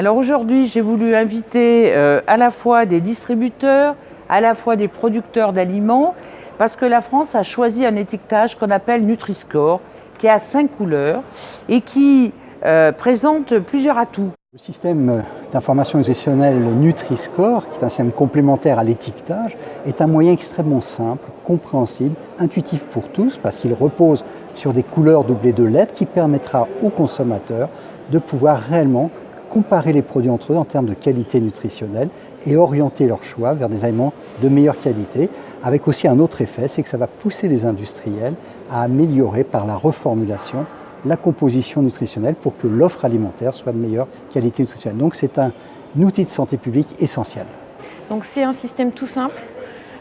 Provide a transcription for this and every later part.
Alors aujourd'hui, j'ai voulu inviter euh, à la fois des distributeurs, à la fois des producteurs d'aliments, parce que la France a choisi un étiquetage qu'on appelle Nutri-Score, qui a cinq couleurs et qui euh, présente plusieurs atouts. Le système d'information nutritionnelle Nutri-Score, qui est un système complémentaire à l'étiquetage, est un moyen extrêmement simple, compréhensible, intuitif pour tous, parce qu'il repose sur des couleurs doublées de lettres qui permettra aux consommateurs de pouvoir réellement comparer les produits entre eux en termes de qualité nutritionnelle et orienter leur choix vers des aliments de meilleure qualité, avec aussi un autre effet, c'est que ça va pousser les industriels à améliorer par la reformulation la composition nutritionnelle pour que l'offre alimentaire soit de meilleure qualité nutritionnelle. Donc c'est un outil de santé publique essentiel. Donc c'est un système tout simple,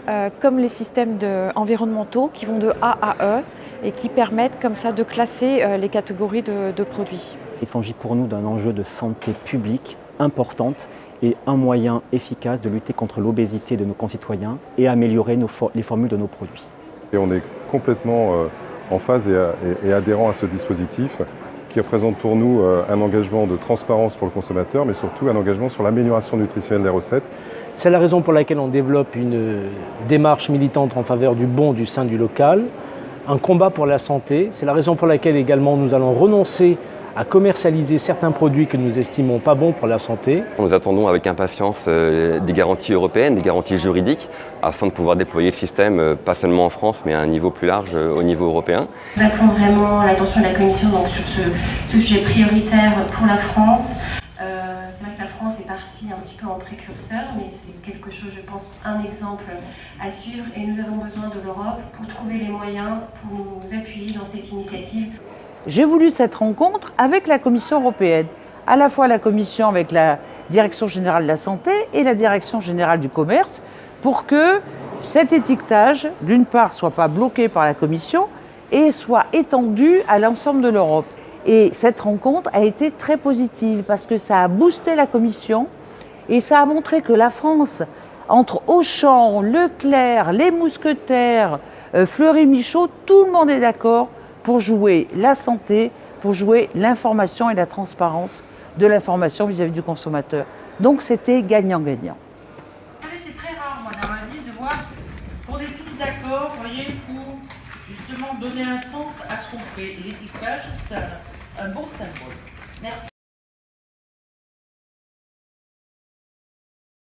euh, comme les systèmes environnementaux qui vont de A à E et qui permettent comme ça de classer euh, les catégories de produits. Il s'agit pour nous d'un enjeu de santé publique importante et un moyen efficace de lutter contre l'obésité de nos concitoyens et améliorer les formules de nos produits. Et on est complètement euh, en phase et, adhérent à ce dispositif qui représente pour nous euh, un engagement de transparence pour le consommateur, mais surtout un engagement sur l'amélioration nutritionnelle des recettes. C'est la raison pour laquelle on développe une démarche militante en faveur du bon du sein du local, un combat pour la santé. C'est la raison pour laquelle également nous allons renoncer à commercialiser certains produits que nous estimons pas bons pour la santé. Nous attendons avec impatience euh, des garanties européennes, des garanties juridiques, afin de pouvoir déployer le système, euh, pas seulement en France, mais à un niveau plus large euh, au niveau européen. Nous appelons vraiment l'attention de la Commission donc, sur ce, sujet prioritaire pour la France. c'est vrai que la France est partie un petit peu en précurseur, mais c'est quelque chose, je pense, un exemple à suivre. Et nous avons besoin de l'Europe pour trouver les moyens pour nous appuyer dans cette initiative. J'ai voulu cette rencontre avec la Commission européenne, à la fois la Commission avec la Direction générale de la santé et la Direction générale du commerce, pour que cet étiquetage, d'une part, soit pas bloqué par la Commission et soit étendu à l'ensemble de l'Europe. Et cette rencontre a été très positive parce que ça a boosté la Commission et ça a montré que la France, entre Auchan, Leclerc, les Mousquetaires, euh, Fleury-Michaud, tout le monde est d'accord pour jouer la santé, pour jouer l'information et la transparence de l'information vis-à-vis du consommateur. Donc c'était gagnant-gagnant. C'est très rare, moi, dans ma vie, de voir qu'on est tous d'accord, voyez, pour justement donner un sens à ce qu'on fait. L'étiquetage, c'est un bon symbole. Merci.